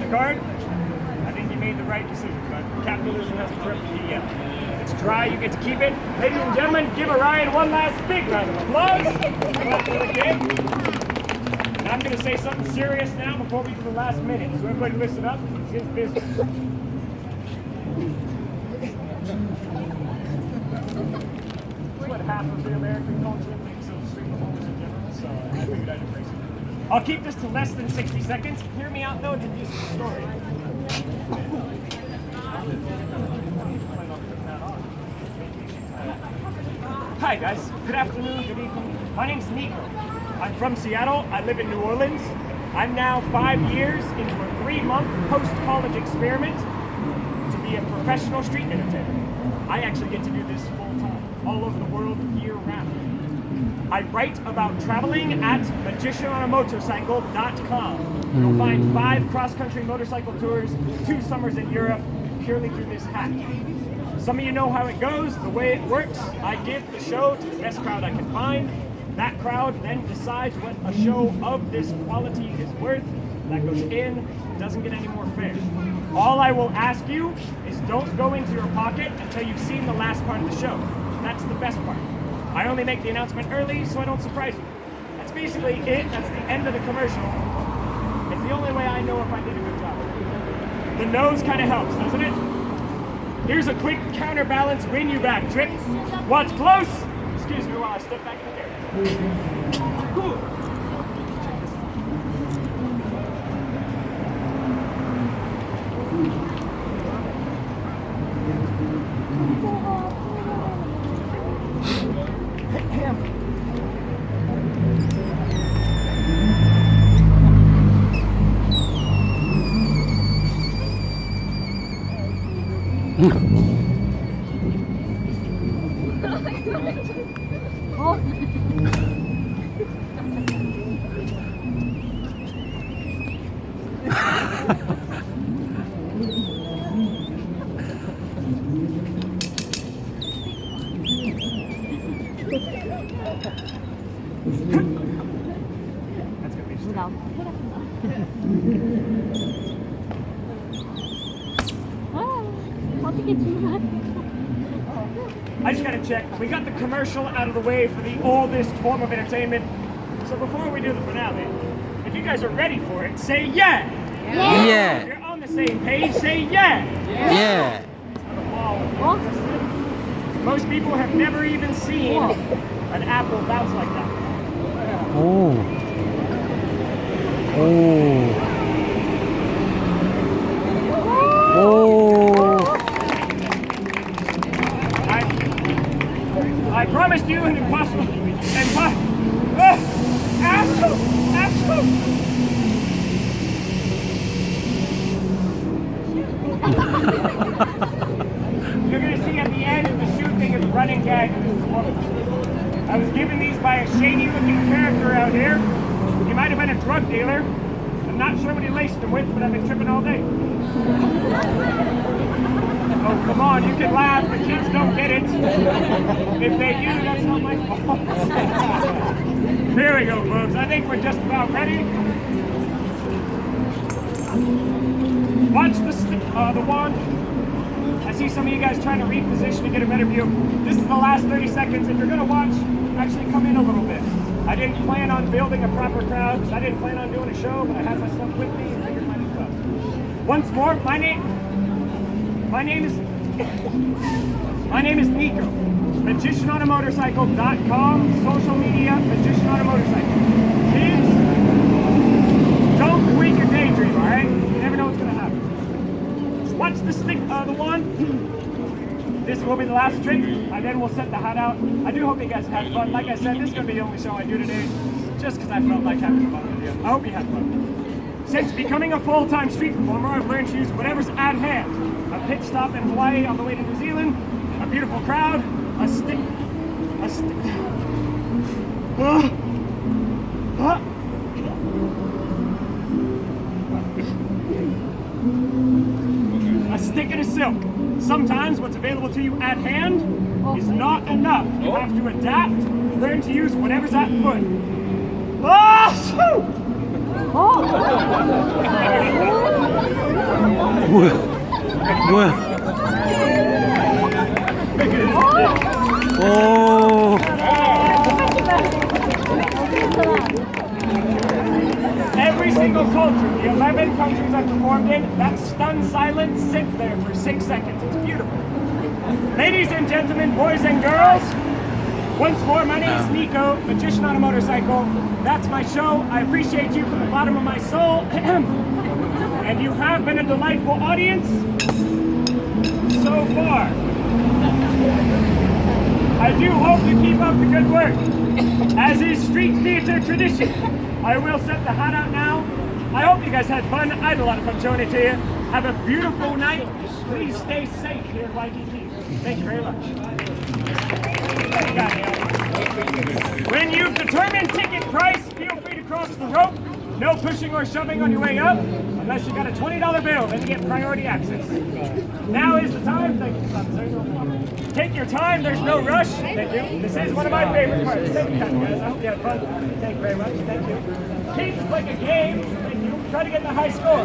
the card, I think you made the right decision, but capitalism has a corrupt PDL. It's dry, you get to keep it. Ladies and gentlemen, give Orion one last big round of applause. And I'm going to say something serious now before we do the last minute, so everybody listen up. It's his business. what half of the American culture thinks of street performers in general, so I figured I'd embrace. I'll keep this to less than 60 seconds. Hear me out though, it's a decent story. Hi guys, good afternoon, good evening. My name's Nico. I'm from Seattle, I live in New Orleans. I'm now five years into a three-month post-college experiment to be a professional street entertainer. I actually get to do this full-time, all over the world, year-round. I write about traveling at magicianonamotorcycle.com. You'll find five cross-country motorcycle tours, two summers in Europe, purely through this hack. Some of you know how it goes, the way it works. I give the show to the best crowd I can find. That crowd then decides what a show of this quality is worth. That goes in, doesn't get any more fair. All I will ask you is don't go into your pocket until you've seen the last part of the show. That's the best part. I only make the announcement early so I don't surprise you. That's basically it. That's the end of the commercial. It's the only way I know if I did a good job. The nose kind of helps, doesn't it? Here's a quick counterbalance win you back trick. Watch close. Excuse me while I step back in the air. I just gotta check. We got the commercial out of the way for the oldest form of entertainment. So before we do the finale, if you guys are ready for it, say yeah! Yeah! yeah. If you're on the same page, say yeah! Yeah! yeah. Most people have never even seen an apple bounce like that. 오. Running. I was given these by a shady looking character out here. He might have been a drug dealer. I'm not sure what he laced them with, but I've been tripping all day. Oh, come on, you can laugh, the kids don't get it. If they do, that's not my fault. Here we go, folks. I think we're just about ready. Watch the, uh, the wand. I see some of you guys trying to reposition to get a better view. This is the last 30 seconds. If you're gonna watch, actually come in a little bit. I didn't plan on building a proper crowd because I didn't plan on doing a show, but I had my stuff with me and figured might fun. Once more, my name, my name is, my name is Nico. MagicianOnAMotorcycle.com, social media, Magician on a Motorcycle. Kids, don't quit your daydream, all right? You never know what's gonna happen. Watch the stick, uh, the one. This will be the last trick, and then we'll set the hat out. I do hope you guys had fun. Like I said, this is gonna be the only show I do today, just because I felt like having fun with you. I hope you had fun. Since becoming a full-time street performer, I've learned to use whatever's at hand. A pit stop in Hawaii on the way to New Zealand, a beautiful crowd, a stick, a stick. Ah. Ah. A stick and silk. Sometimes what's available to you at hand is not enough. You have to adapt, learn to use whatever's at foot. Ah, shoo! 뭐 sits there for six seconds. It's beautiful. Ladies and gentlemen, boys and girls, once more, my name is Nico, magician on a motorcycle. That's my show. I appreciate you from the bottom of my soul. and you have been a delightful audience so far. I do hope you keep up the good work. As is street theater tradition, I will set the hat out now. I hope you guys had fun. I had a lot of fun showing it to you. Have a beautiful night. Please stay safe here at Waikiki. Thank you very much. When you've determined ticket price, feel free to cross the rope. No pushing or shoving on your way up, unless you got a $20 bill, then you get priority access. Now is the time. Thank you. Take your time, there's no rush. Thank you. This is one of my favorite parts. Your time, guys. I hope you had fun. Thank you very much. Thank you. Keep like a game. Try to get the high score.